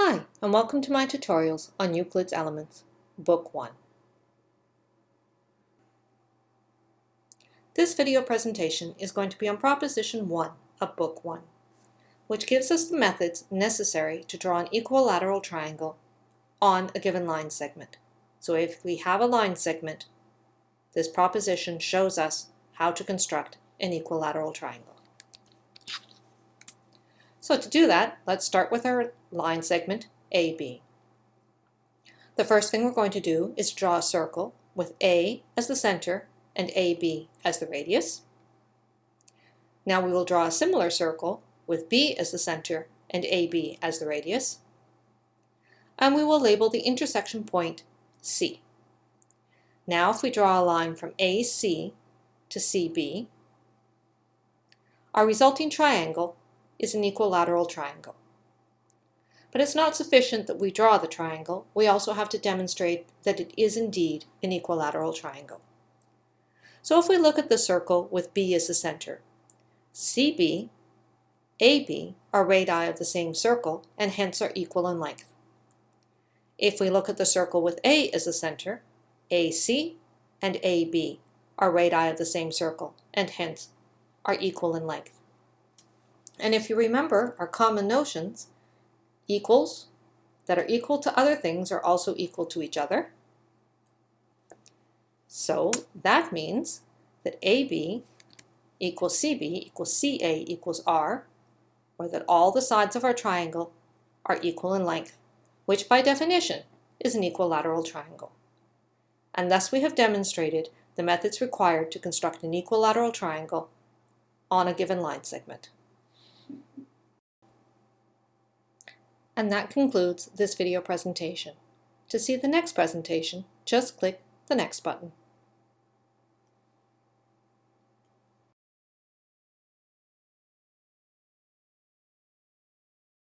Hi, and welcome to my tutorials on Euclid's Elements, Book 1. This video presentation is going to be on Proposition 1 of Book 1, which gives us the methods necessary to draw an equilateral triangle on a given line segment. So if we have a line segment, this proposition shows us how to construct an equilateral triangle. So to do that, let's start with our line segment AB. The first thing we're going to do is draw a circle with A as the center and AB as the radius. Now we will draw a similar circle with B as the center and AB as the radius. And we will label the intersection point C. Now if we draw a line from AC to CB, our resulting triangle is an equilateral triangle. But it's not sufficient that we draw the triangle, we also have to demonstrate that it is indeed an equilateral triangle. So if we look at the circle with B as the center, CB, AB are radii of the same circle and hence are equal in length. If we look at the circle with A as the center, AC and AB are radii of the same circle and hence are equal in length. And if you remember our common notions, equals that are equal to other things are also equal to each other. So that means that AB equals CB equals CA equals R, or that all the sides of our triangle are equal in length, which by definition is an equilateral triangle. And thus we have demonstrated the methods required to construct an equilateral triangle on a given line segment. And that concludes this video presentation. To see the next presentation, just click the Next button.